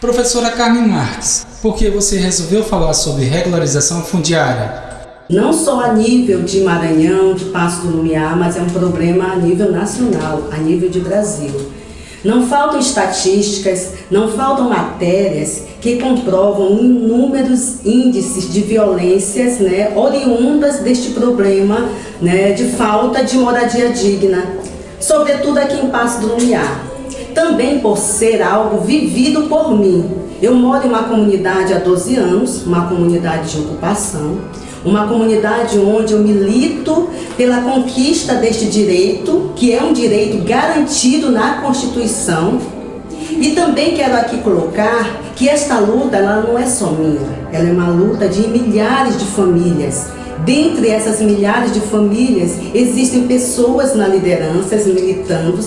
Professora Carmen Marques, por que você resolveu falar sobre regularização fundiária? Não só a nível de Maranhão, de Passo do Lumiar, mas é um problema a nível nacional, a nível de Brasil. Não faltam estatísticas, não faltam matérias que comprovam inúmeros índices de violências né, oriundas deste problema né, de falta de moradia digna, sobretudo aqui em Passo do Lumiar também por ser algo vivido por mim. Eu moro em uma comunidade há 12 anos, uma comunidade de ocupação, uma comunidade onde eu milito pela conquista deste direito, que é um direito garantido na Constituição. E também quero aqui colocar que esta luta ela não é só minha, ela é uma luta de milhares de famílias. Dentre essas milhares de famílias, existem pessoas na liderança militando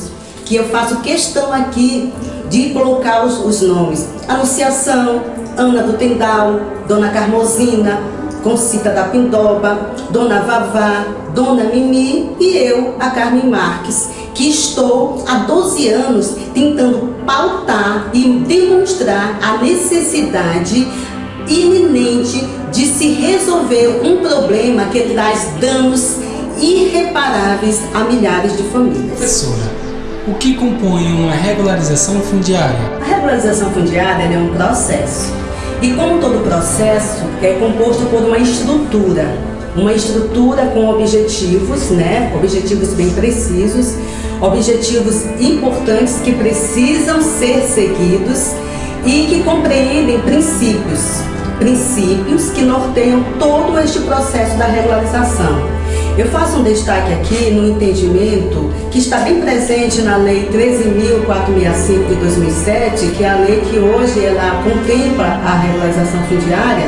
que eu faço questão aqui de colocar os, os nomes. Anunciação, Ana do Tendal, Dona Carmosina, Concita da Pindoba, Dona Vavá, Dona Mimi e eu, a Carmen Marques, que estou há 12 anos tentando pautar e demonstrar a necessidade iminente de se resolver um problema que traz danos irreparáveis a milhares de famílias. Professora, o que compõe uma regularização fundiária? A regularização fundiária é um processo. E como todo processo, é composto por uma estrutura. Uma estrutura com objetivos, né? objetivos bem precisos, objetivos importantes que precisam ser seguidos e que compreendem princípios. Princípios que norteiam todo este processo da regularização. Eu faço um destaque aqui no entendimento que está bem presente na Lei 13.465 de 2007, que é a lei que hoje ela contempla a regularização fundiária,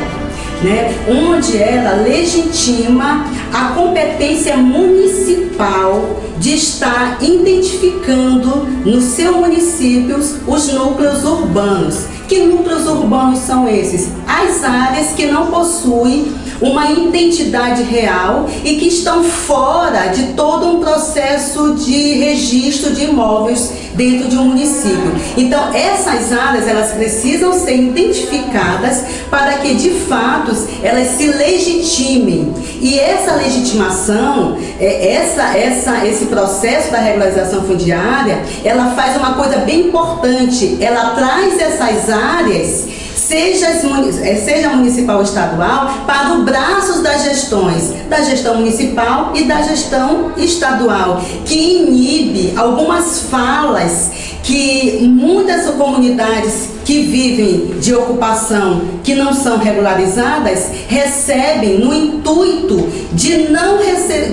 né, onde ela legitima a competência municipal de estar identificando no seu município os núcleos urbanos. Que núcleos urbanos são esses? As áreas que não possuem uma identidade real e que estão fora de todo um processo de registro de imóveis dentro de um município. Então, essas áreas, elas precisam ser identificadas para que, de fato, elas se legitimem. E essa legitimação, é, essa, essa, esse processo da regularização fundiária, ela faz uma coisa bem importante. Ela traz essas áreas seja, eh, seja municipal ou estadual, para os braços das gestões, da gestão municipal e da gestão estadual, que inibe algumas falas que muitas comunidades que vivem de ocupação que não são regularizadas recebem no intuito de não,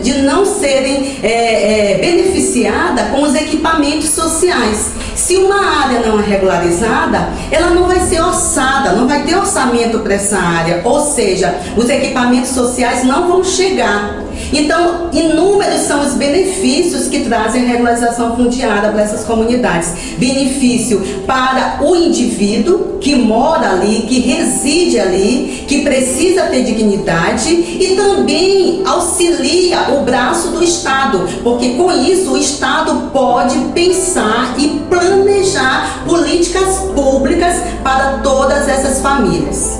de não serem é, é, beneficiadas com os equipamentos sociais. Se uma área não é regularizada, ela não vai ser orçada, não vai ter orçamento para essa área, ou seja, os equipamentos sociais não vão chegar. Então, inúmeros são os benefícios que trazem a regularização fundiária para essas comunidades. Benefício para o indivíduo que mora ali, que reside ali, que precisa ter dignidade e também auxilia o braço do Estado, porque com isso o Estado pode pensar e planejar políticas públicas para todas essas famílias.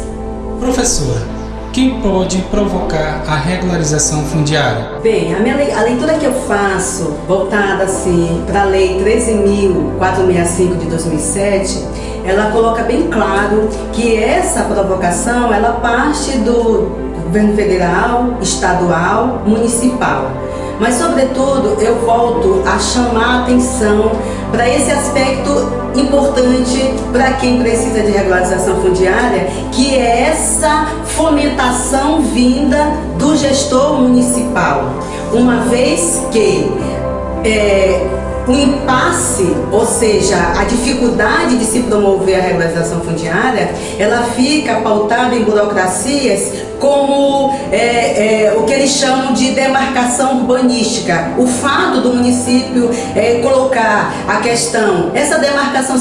Professora, quem pode provocar a regularização fundiária? Bem, a, minha, a leitura que eu faço, voltada assim para a Lei 13.465 de 2007, ela coloca bem claro que essa provocação ela parte do governo federal, estadual, municipal. Mas, sobretudo, eu volto a chamar a atenção para esse aspecto importante para quem precisa de regularização fundiária, que é essa fomentação vinda do gestor municipal. Uma vez que é, o impasse, ou seja, a dificuldade de se promover a regularização fundiária, ela fica pautada em burocracias como é, eles chamam de demarcação urbanística. O fato do município é, colocar a questão, essa demarcação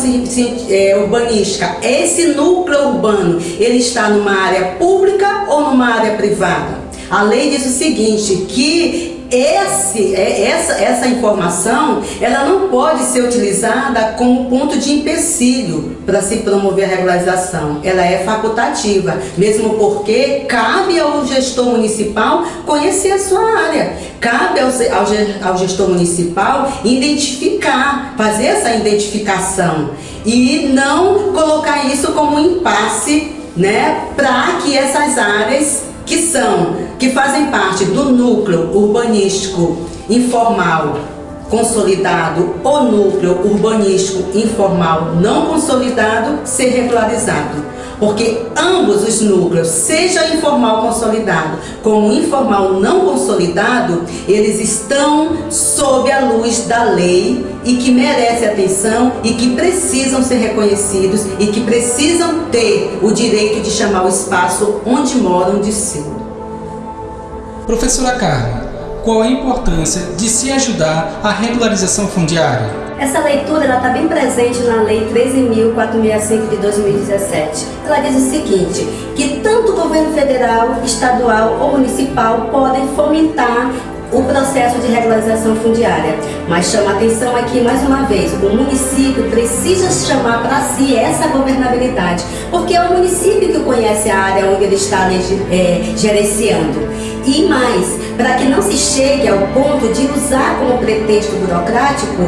é, urbanística, esse núcleo urbano, ele está numa área pública ou numa área privada? A lei diz o seguinte, que esse, é, essa, essa informação ela não pode ser utilizada como ponto de empecilho para se promover a regularização. Ela é facultativa, mesmo porque cabe ao gestor municipal conhecer a sua área. Cabe ao, ao, ao gestor municipal identificar, fazer essa identificação e não colocar isso como um impasse né, para que essas áreas que são, que fazem parte do núcleo urbanístico informal consolidado ou núcleo urbanístico informal não consolidado ser regularizado porque ambos os núcleos, seja informal consolidado como informal não consolidado, eles estão sob a luz da lei e que merecem atenção e que precisam ser reconhecidos e que precisam ter o direito de chamar o espaço onde moram de seu. Professora Carla, qual a importância de se ajudar a regularização fundiária? Essa leitura está bem presente na Lei 13.465 de 2017. Ela diz o seguinte, que tanto o governo federal, estadual ou municipal podem fomentar o processo de regularização fundiária. Mas chama atenção aqui mais uma vez, o município precisa chamar para si essa governabilidade, porque é o município que conhece a área onde ele está é, gerenciando. E mais, para que não se chegue ao ponto de usar como pretexto burocrático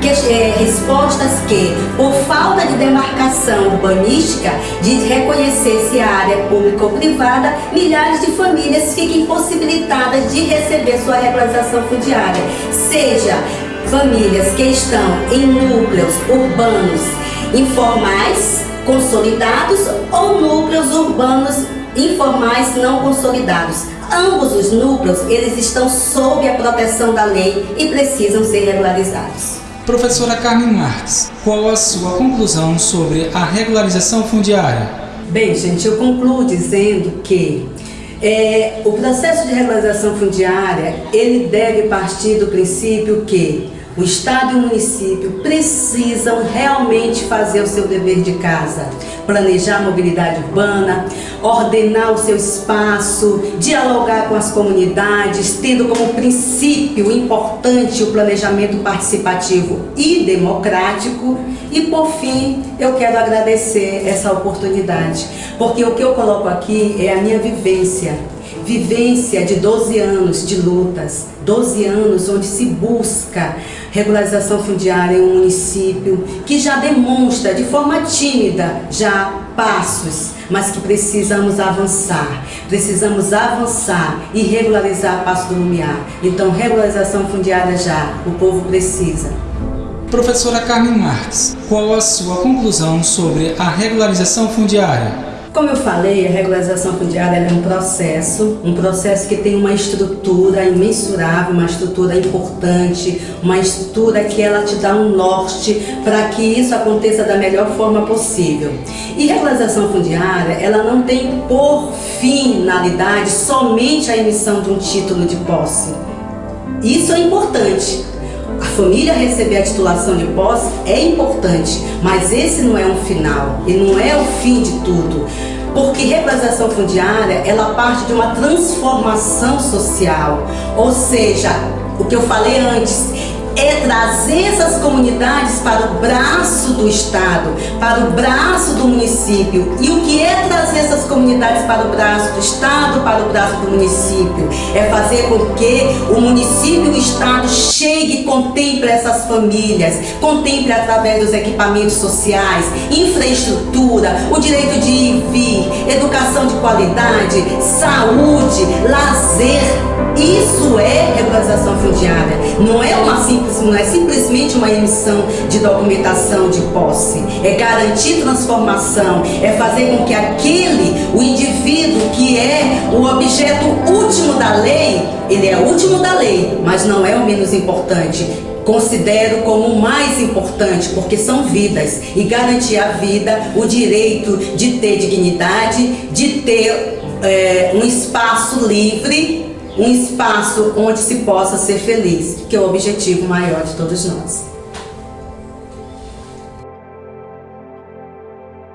que, é, respostas que, por falta de demarcação urbanística, de reconhecer se a área pública ou privada, milhares de famílias fiquem impossibilitadas de receber sua regularização fundiária, seja famílias que estão em núcleos urbanos informais consolidados ou núcleos urbanos informais não consolidados. Ambos os núcleos, eles estão sob a proteção da lei e precisam ser regularizados. Professora Carmen Marques, qual a sua conclusão sobre a regularização fundiária? Bem, gente, eu concluo dizendo que é, o processo de regularização fundiária, ele deve partir do princípio que o Estado e o município precisam realmente fazer o seu dever de casa, planejar a mobilidade urbana, ordenar o seu espaço, dialogar com as comunidades, tendo como princípio importante o planejamento participativo e democrático. E por fim, eu quero agradecer essa oportunidade, porque o que eu coloco aqui é a minha vivência vivência de 12 anos de lutas, 12 anos onde se busca regularização fundiária em um município que já demonstra de forma tímida já passos, mas que precisamos avançar, precisamos avançar e regularizar Passo do Lumiar. Então, regularização fundiária já, o povo precisa. Professora Carmen Marques, qual a sua conclusão sobre a regularização fundiária? Como eu falei, a regularização fundiária é um processo, um processo que tem uma estrutura imensurável, uma estrutura importante, uma estrutura que ela te dá um norte para que isso aconteça da melhor forma possível. E regularização fundiária, ela não tem por finalidade somente a emissão de um título de posse. Isso é importante, família receber a titulação de posse é importante, mas esse não é um final e não é o fim de tudo. Porque regularização fundiária, ela parte de uma transformação social, ou seja, o que eu falei antes, é trazer essas comunidades para o braço do Estado, para o braço do município. E o que é trazer essas comunidades para o braço do Estado, para o braço do município? É fazer com que o município e o Estado chegue e contemple essas famílias, contemple através dos equipamentos sociais, infraestrutura, o direito de ir e vir, educação de qualidade, saúde, lazer. Isso é regularização fundiária. Não é uma simples não é simplesmente uma emissão de documentação de posse, é garantir transformação, é fazer com que aquele, o indivíduo que é o objeto último da lei, ele é o último da lei, mas não é o menos importante, considero como o mais importante, porque são vidas. E garantir a vida, o direito de ter dignidade, de ter é, um espaço livre um espaço onde se possa ser feliz, que é o objetivo maior de todos nós.